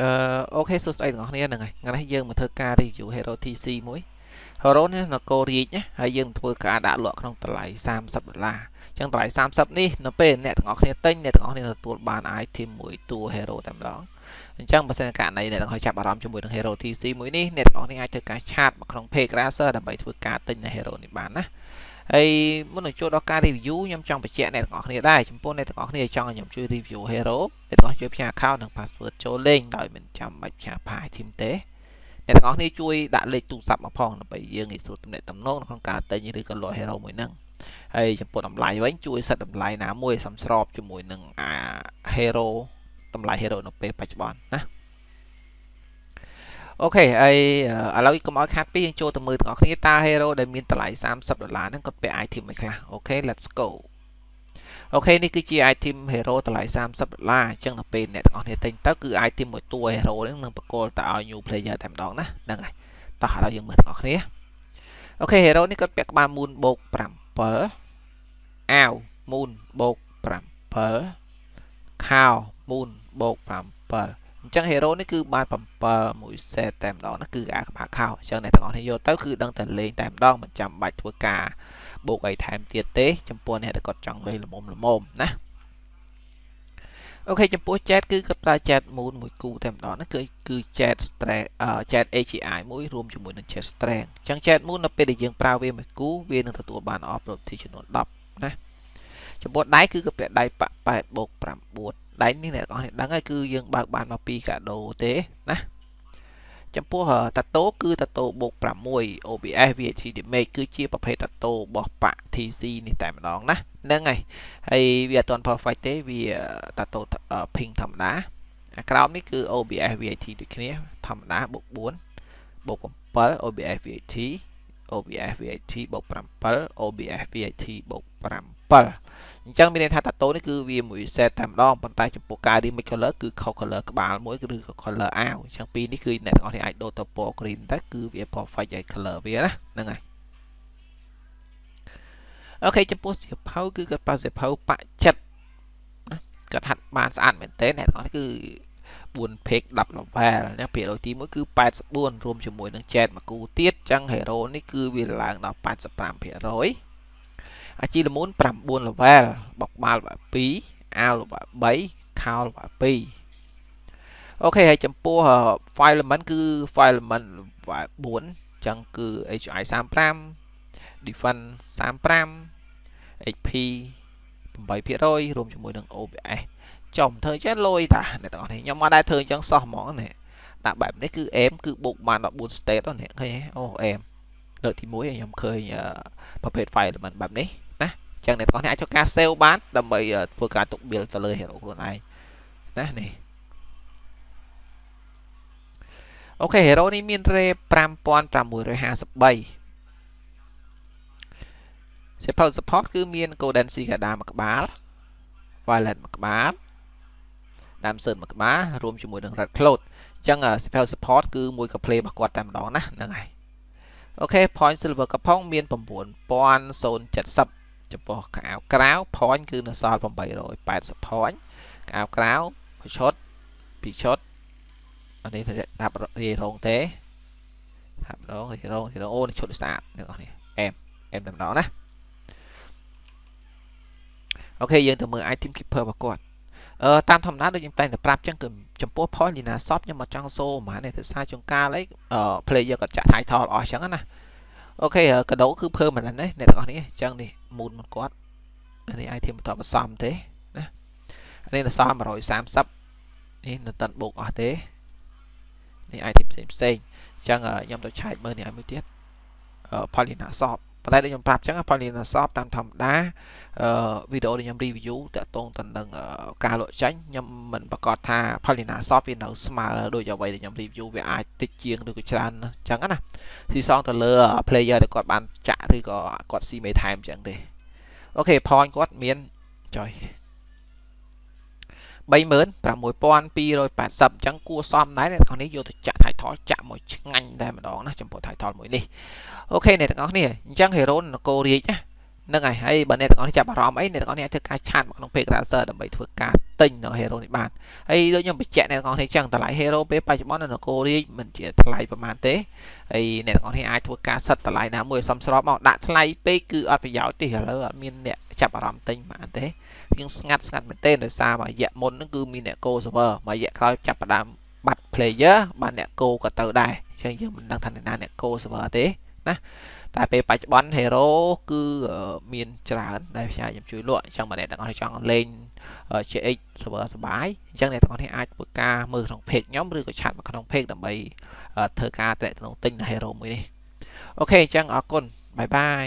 អឺអូខេសួស្តីទាំងអស់គ្នាហ្នឹងហើយថ្ងៃនេះយើងមកធ្វើការ review Hero TC មួយ Hero នេះនគររាជណាហើយយើងធ្វើការដាក់លក់ក្នុងតម្លៃ30ដុល្លារអញ្ចឹងតម្លៃ30នេះនៅពេលអ្នកទាំងអស់គ្នាទិញអ្នកទាំងអស់គ្នាទទួលបាន item មួយតួ Hero តែម្ដងអញ្ចឹងបើសិនករណីអ្នកទាំងអស់ចាប់អារម្មណ៍ជាមួយនឹង Hero TC មួយនេះអ្នកទាំងអស់គ្នាអាចធ្វើការឆាតមកក្នុង page Racer ដើម្បីធ្វើការទិញនៅ Hero នេះបានណា ហើយមុននឹងចូលដល់ការ review ខ្ញុំចង់បញ្ជាក់អ្នកទាំងអស់គ្នាដែរចំពោះអ្នកទាំងអស់គ្នាចង់ឲ្យខ្ញុំជួយ review hero អ្នកទាំងអស់ជួយផ្ញើ account និង password ចូលលេងដោយមិនចាំបាច់ផ្ញើ file item ទេអ្នកទាំងអស់គ្នាជួយដាក់លេខទូរស័ព្ទមកផងដើម្បីយើងងាយស្រួលទំនាក់ទំនងក្នុងការទិញឬក៏លក់ hero មួយហ្នឹងហើយចំពោះតម្លៃវិញជួយសិតតម្លៃណាមួយសំស្របជាមួយនឹងអា hero តម្លៃ hero នៅពេលបច្ចុប្បន្នណា អូខេហើយឥឡូវកុំឲ្យខាត់ពីយើងចូលទៅមើលទាំងអស់គ្នាតើ hero ដែលមានតម្លៃ30ដុល្លារហ្នឹងគាត់ពាក់ item មួយខ្លះអូខេ let's go អូខេនេះគឺជា item hero តម្លៃ30ដុល្លារអញ្ចឹងដល់ពេលអ្នកទាំងអស់គ្នាទិញទៅគឺ item មួយតួ hero ហ្នឹងនឹងបកគលទៅឲ្យ new player តែម្ដងណាហ្នឹងហើយតោះឥឡូវយើងមើលទាំងអស់គ្នាអូខេ hero នេះគាត់ពាក់ក្បាល moon បូក7អាវ moon បូក7ខោ moon បូក7 អញ្ចឹង hero នេះគឺបាន7មួយ set តែម្ដងណាគឺអាក្បាលខោអញ្ចឹងអ្នកទាំងអស់គ្នាយកទៅគឺដឹងតែលេងតែម្ដងមិនចាំបាច់ធ្វើការបូកអីថែមទៀតទេ ចំពោះអ្នកដែលគាត់ចង់លេងល្មមល្មមណាអូខេចំពោះ chat គឺគាត់ប្រើ chat moon មួយគូតែម្ដងណាគឺគឺ chat strength chat AGI មួយរួមជាមួយនឹង chat strength អញ្ចឹង chat moon នៅពេលដែលយើងប្រើវាមួយគូវានឹងទទួលបាន off-road ទីចំនួន10ណាចំពោះដៃគឺគាត់ពាក់ដៃប៉8បូក9 ដៃនេះអ្នកនរគ្នាដឹងហើយគឺយើងបើកបានមកពីកាដូទេណាចំពោះតាតូគឺតាតូបូក6 OBS VAT damage គឺជាប្រភេទតាតូរបស់បាក់ TC នេះតែម្ដងណាហ្នឹងហើយហើយវាអត់ទាន់ perfect ទេវាតាតូ ping ធម្មតាអាក្រោមនេះគឺ OBS VAT ដូចគ្នាធម្មតាបូក4បូក7 OBS VAT OBS VAT បូក7 OBS VAT បូក7 អញ្ចឹងមានន័យថាតាតូនេះគឺវាមួយ set តែម្ដងប៉ុន្តែចំពោះការ remix color គឺខុស color ក្បាលមួយឬក៏ color អាវអញ្ចឹងពីរនេះគឺអ្នកទាំងអស់គ្នាអាចដូរទៅពណ៌ green តែគឺវា perfect ឲ្យ color វាណាហ្នឹងហើយអូខេចំពោះសៀវភៅគឺគាត់ប្រើសៀវភៅបាក់ចិត្តណាគាត់ហាត់បានស្អាតមែនទែនអ្នកទាំងអស់គឺ4 page 10 level ណាភាគរយទី1គឺ84រួមជាមួយនឹង chat មួយគូទៀតអញ្ចឹង hero នេះគឺវាឡើងដល់85%អា ជីលមូន9 level បកបាល់ល្បា2អាវល្បា3ខោល្បា2អូខេហើយចំពោះ file element គឺ file element 4អញ្ចឹងគឺ HI 35 defense 35 HP 8%រួមជាមួយនឹង OBS ចំធ្វើចេះលុយតាអ្នកទាំងអស់នេះខ្ញុំមកដែរធ្វើអញ្ចឹងសោះហ្មងនេះដាក់បែបនេះគឺអេមគឺបុកបាន14 state ហ្នឹងឃើញអូអេមលើកទី1ខ្ញុំឃើញប្រភេទ file element បែបនេះ ចឹងអ្នកទាំងអស់នេះអាចធ្វើការ save បានដើម្បីធ្វើការទុក build ទៅលើ hero ខ្លួនឯងណានេះអូខេ hero នេះមាន ray 5653សៀវភៅ support គឺមាន golden sea កាដាមួយក្បាល violet មួយក្បាល damson មួយក្បាលរួមជាមួយនឹង red cloud អញ្ចឹងសៀវភៅ support គឺមួយកា play របស់គាត់តែម្ដងណាហ្នឹងហើយអូខេ point silver កំផុងមាន9070 ចំពោះកៅអៅក្រៅ point គឺនៅសល់880 point កៅអៅក្រៅមួយឈុតពីរឈុតអានេះដាក់រាយរងទេដាក់ម្ដងរាយរងរាយរងអូនេះឈុតស្អាតអ្នកនរនេះអែមអែមតែម្ដងណាអូខេយើងទៅមើល item keeper របស់គាត់អឺតាមធម្មតាដូចខ្ញុំតែងតែប្រាប់ចឹងគឺចំពោះ point Lina Shop ខ្ញុំអត់ចង់សូហ្មងទេទៅសារចុងកាលអី player គាត់ចាក់ title អស់ចឹងណាអូខេកដោគឺ permanent ណាអ្នកទាំងអស់នេះអញ្ចឹងនេះ moon មកគាត់នេះ item បន្តបន្សំទេណានេះនៅសល់130នេះនៅតិនបូកអស់ទេនេះ item ផ្សេងផ្សេងអញ្ចឹងខ្ញុំទៅឆែកមើលនេះឲ្យមួយទៀត Polina Shop ប៉ុន្តែដូចខ្ញុំប្រាប់អញ្ចឹង Polina Shop តាមធម្មតាអឺវីដេអូដែលខ្ញុំ review តាក់ទងទៅនឹងការលក់ចាញ់ខ្ញុំមិនប្រកាសថា Polina Shop វានៅស្មើដូចអ្វីដែលខ្ញុំ review វាអាចតិចជាងឬក៏ច្រើនអញ្ចឹងណាស៊ីសងទៅលើ player ដែលគាត់បានចាក់ឬក៏គាត់ស៊ីមេថែមអញ្ចឹងទេអូខេ point គាត់មានចុយ 36280អញ្ចឹងគួរសមដែរអ្នកទាំងនេះយកទៅចាក់ title ចាក់មួយឆ្ងាញ់តែម្ដងណាចំពោះ title មួយនេះអូខេអ្នកទាំងអស់គ្នាអញ្ចឹង hero នគររាជណាហ្នឹងហើយហើយបើអ្នកទាំងអស់នេះចាប់អារម្មណ៍អីអ្នកទាំងអស់នេះអាចធ្វើការឆាតមកក្នុង page browser ដើម្បីធ្វើការទិញនៅ hero នេះបានហើយដូចខ្ញុំបញ្ជាក់អ្នកទាំងអស់នេះចឹងតម្លៃ hero ពេលបច្ចុប្បន្ននៅនគររាជមិនជាថ្លៃប្រហែលទេហើយអ្នកទាំងអស់នេះអាចធ្វើការសិតតម្លៃណាមួយសមស្របមកដាក់ថ្លៃពេកគឺអត់ប្រយោជន៍ទេឥឡូវអត់មានអ្នកចាប់អារម្មណ៍ទិញបានទេយើងស្ងាត់ស្ងាត់មែនទេដោយសារមួយរយៈមុនហ្នឹងគឺមានអ្នក go server មួយរយៈក្រោយចាប់ផ្ដើមបាត់ player បានអ្នក go ក៏ទៅដែរអញ្ចឹងយើងមិនដឹងថាអ្នកណាអ្នក go server ទេ ណាតែពេលបច្ចុប្បន្ន hero គឺមានច្រើនដែលខ្ញុំខ្ញុំជួយលក់អញ្ចឹងបើអ្នកទាំងអស់នេះចង់លេង CX server សប្បាយអញ្ចឹងអ្នកទាំងអស់នេះអាចធ្វើការមើលក្នុង page ខ្ញុំឬក៏ chat មកក្នុង page ដើម្បីធ្វើការតំណែងទិញ hero មួយនេះ OK អញ្ចឹងអរគុណ bye bye